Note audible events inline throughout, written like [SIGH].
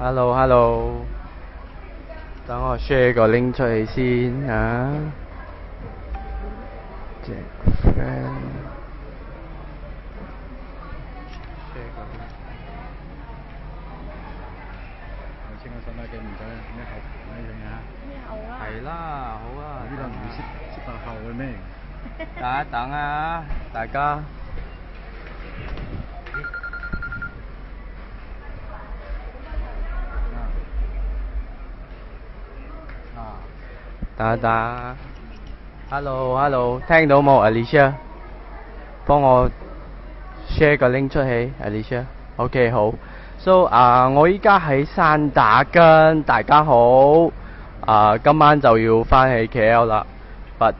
Hello，Hello，等我 share 個 link 出嚟先啊。隻 friend。係啦，好啊。呢度唔識識白後嘅咩？等一等啊，大家。打打，Hello Hello，聽到冇 Alicia？幫我 share 個 link 出去 a l i c i a OK 好。So 啊，我依家喺山打根，大家好。啊，今晚就要翻去 K L 啦，But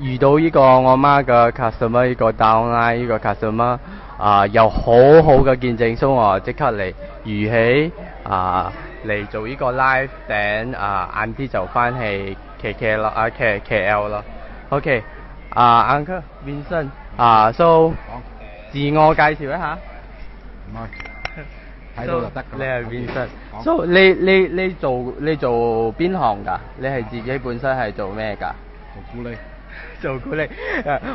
遇到呢個我媽嘅 customer 呢個 d o w n l i n e 呢個 customer 啊，有好好嘅見證，所以我即刻嚟如起啊。嚟做呢個 live band 啊，晏啲就翻去 K K 咯啊 K K L 咯。OK，啊 Uncle Vincent，啊 So，自我介紹一下。唔該。So 你你你做你做邊行㗎？你係自己本身係做咩㗎？做護理。做鼓力，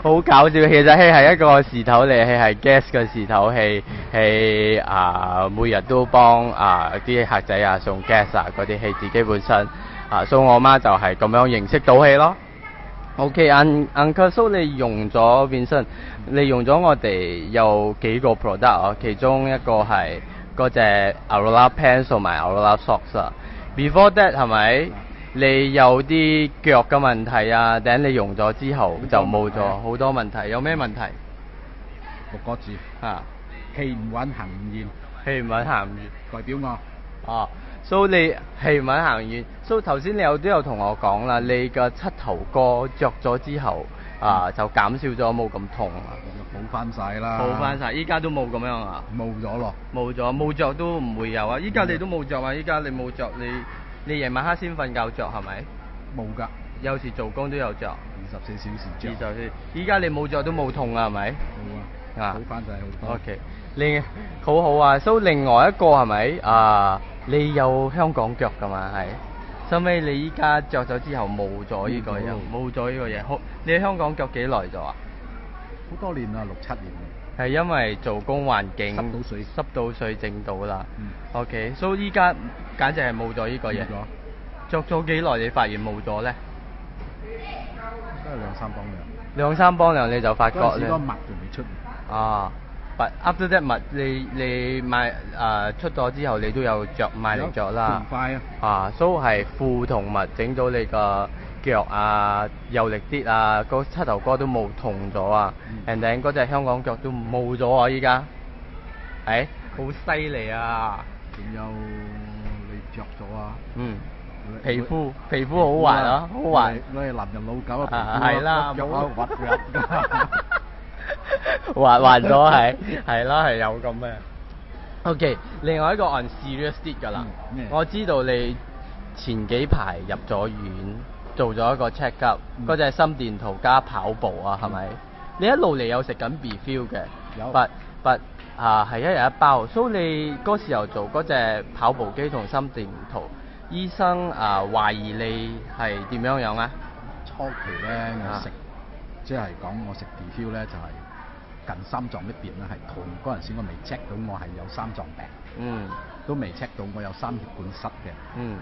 好搞笑。其实戏係一個時頭嚟，戏係 gas 嘅時頭戏，系啊，每日都幫啊啲客仔啊送 gas 啊嗰啲戏，自己本身啊，所以我媽就係咁樣認識到戏咯。O K，Uncle 你用咗變身，你用咗我哋有幾個 product 啊？其中一個係嗰隻牛拉 pen 同埋 o 牛拉 socks 啊。Before that 係咪？你有啲脚嘅问题啊，等你用咗之后就冇咗好多问题，有咩问题？六个字吓，气唔稳行唔远，气唔稳行唔远，代表我哦。以你气唔稳行唔所以头先你有都有同我讲啦，你嘅膝头哥着咗之后啊，就减少咗冇咁痛啊，好翻晒啦，好翻晒，依家都冇咁样啊，冇咗咯，冇咗冇着都唔会有啊，依家你都冇着啊，依家你冇着你。你夜晚黑先瞓覺着係咪？冇噶，有時做工都有着。二十四小時着。二十四，依家你冇着都冇痛啊，係咪？冇啊，啊，好翻曬好多。O K，你好好啊，收另外一個係咪？啊，你有香港腳㗎嘛？係，收尾你依家着咗之後冇咗呢個嘢，冇咗呢個嘢。好，你香港腳幾耐咗啊？好多年啦，六七年。係因為做工環境，濕到水，濕到水整到啦。O K，所以依家簡直係冇咗呢個嘢，著咗幾耐你發現冇咗咧？都係兩三磅糧。兩三磅糧你就發覺咧？嗰個襪仲未出。啊，襪，噏咗只襪，你你買誒出咗之後，你都有着買嚟著啦。快啊！啊，so 係褲同襪整到你個。腳啊，有力啲啊，個膝頭哥都冇痛咗啊，人哋嗰隻香港腳都冇咗啊依家，誒，好犀利啊，仲有你着咗啊，嗯，皮膚皮膚好滑啊，好滑，我係男人老狗啊，係啦，有乜揾滑滑咗係，係啦，係有咁嘅，OK，另外一個 unserious 啲㗎啦，我知道你前幾排入咗院。做咗一個 check up，嗰只心電圖加跑步啊，係咪？你一路嚟有食緊 B feel 嘅，有不不啊，係一日一包。所以你嗰時候做嗰只跑步機同心電圖，醫生啊懷疑你係點樣樣啊？初期咧我食，即係講我食 B feel 咧就係近心臟呢邊咧係痛，嗰陣時我未 check 到我係有心臟病，嗯，都未 check 到我有心血管塞嘅，嗯。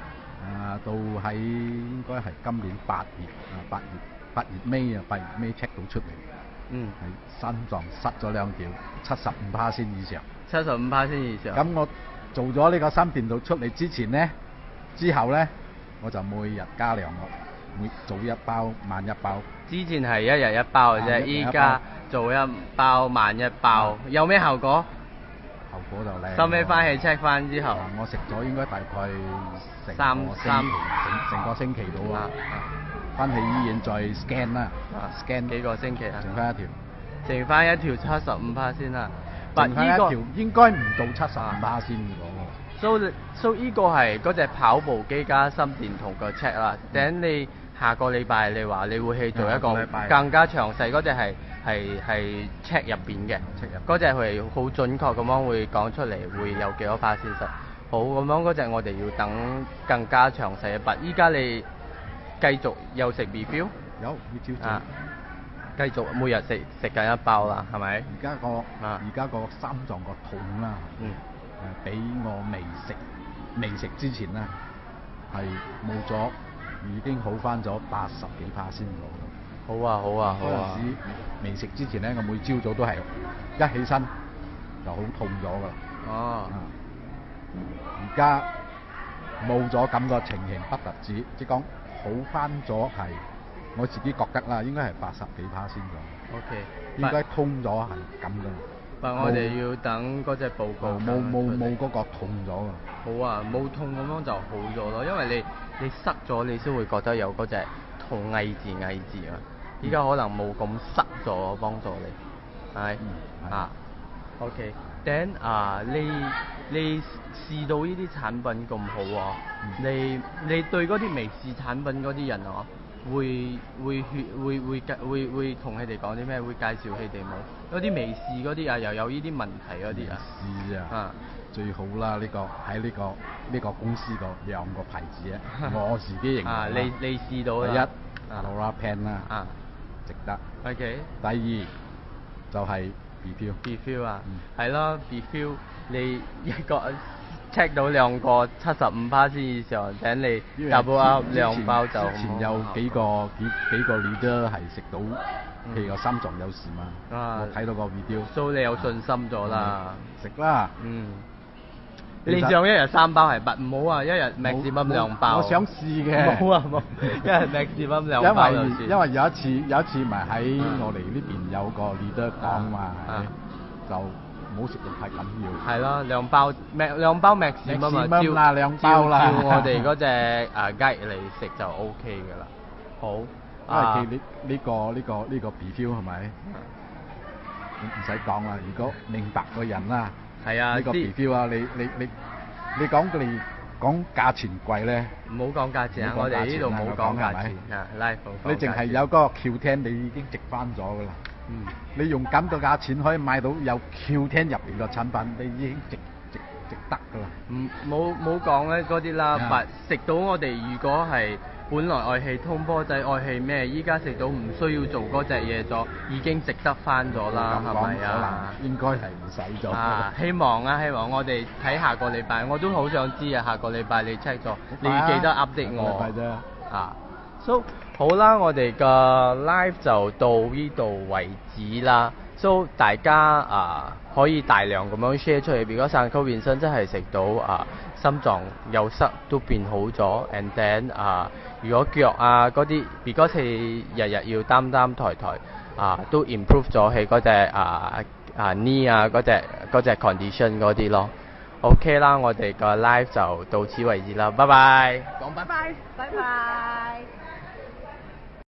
啊，到喺應該係今年八月，啊八月八月尾啊，八月尾 check 到出嚟，嗯，係心臟塞咗兩條，七十五帕先以上。七十五帕先以上。咁我做咗呢個心電圖出嚟之前咧，之後咧，我就每日加量咯，每早一包，晚一包。之前係一日一包嘅啫，依家早一包，晚一包，有咩效果？效果就靚。收尾翻去 check 翻之後，我食咗應該大概三三成個星期到啦。翻去醫院再 scan 啦，scan 幾個星期啦，剩翻一條，剩翻一條七十五趴先啦。唔係依個應該唔到七十五趴先講喎。so so 依個係嗰只跑步機加心電圖嘅 check 啦，等你。下個禮拜你話你會去做一個更加詳細嗰只係係係 check 入邊嘅，嗰只係好準確咁樣會講出嚟，會有幾多化纖素。好咁樣嗰只我哋要等更加詳細一筆。依家你繼續又食 review？有要照做。繼續每日食食緊一包啦，係咪？而家個而家個心臟個痛啦，嗯，俾我未食未食之前咧係冇咗。已經好翻咗八十幾帕先攞。好啊好啊好啊！嗰時未食之前咧，我每朝早都係一起身就好痛咗㗎。哦。而家冇咗咁個情形不特止，即講好翻咗係我自己覺得啦，應該係八十幾帕先攞。O K。應該通咗係咁㗎。但我哋要等嗰只報告。冇冇冇嗰個痛咗啊！好啊，冇痛咁樣就好咗咯，因為你你塞咗，你先會覺得有嗰只痛，偽字偽字啊！依家可能冇咁塞咗，幫助你，係咪啊？OK，等啊！你你試到呢啲產品咁好喎，你你對嗰啲未試產品嗰啲人啊。會會會會介會會同佢哋講啲咩？會介紹佢哋冇？嗰啲未試嗰啲啊，又有呢啲問題嗰啲啊。試啊！啊，最好啦！呢個喺呢個呢個公司個兩個牌子啊，[LAUGHS] 我自己認為。啊，你你試到第一，好啦，n 啦，啊，值得。OK。第二就係 be feel。be feel 啊，係咯，be feel 你一個。check 到兩個七十五 p 先 r c e 以上，請你大補鴨兩包就。前有幾個幾幾個女都係食到，譬如個心臟有事嘛，我睇到個 video，所以你有信心咗啦。食啦。嗯。你只有一日三包係不唔好啊！一日咩節目兩包。我想試嘅。冇啊冇，一日 m 節目兩包因為因為有一次有一次咪喺我哋呢邊有個 leader 講話係就。唔好食就太緊要。係咯，兩包 max，兩包 max 咁啊，照照我哋嗰只誒 [LAUGHS] 雞嚟食就 O K 嘅啦。好，因為佢呢呢個呢個呢個 b feel 係咪？唔使講啦，如果明白個人啦，係啊，呢個 b feel 啊，你你你你講佢講價錢貴咧，唔好講價錢啊！我哋呢度冇講價錢啊 l 你淨係有嗰個橋廳，你已經值翻咗㗎啦。嗯，你用咁個價錢可以買到有 Q 聽入邊個產品，你已經值值值得噶啦。唔冇冇講咧嗰啲啦，食到我哋如果係本來愛氣通波仔，愛氣咩？依家食到唔需要做嗰隻嘢咗，已經值得翻咗啦，係咪啊？應該係唔使咗。啊，希望啊，希望我哋睇下個禮拜，我都好想知啊，下個禮拜你 check 咗，你記得 update 我。都好啦，我哋嘅 live 就到呢度為止啦。so 大家啊，可以大量咁樣 share 出去，如果散沟變身真係食到啊，心臟有塞都變好咗，and then 啊，如果腳啊嗰啲，如果系日日要擔擔抬抬啊，都 improve 咗佢嗰隻啊啊 knee 啊嗰隻嗰隻 condition 嗰啲咯。OK 啦，我哋个 live 就到此為止啦，拜拜。讲拜拜，拜拜。